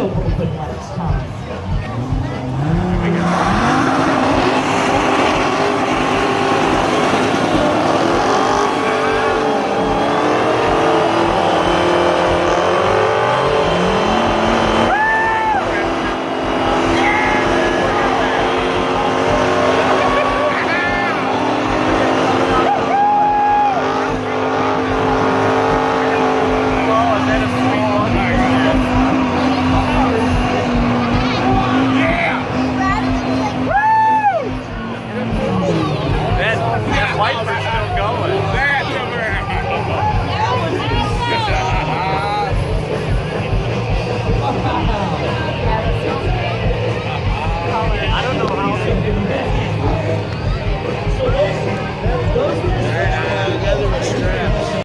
real broken its time. lights are still going.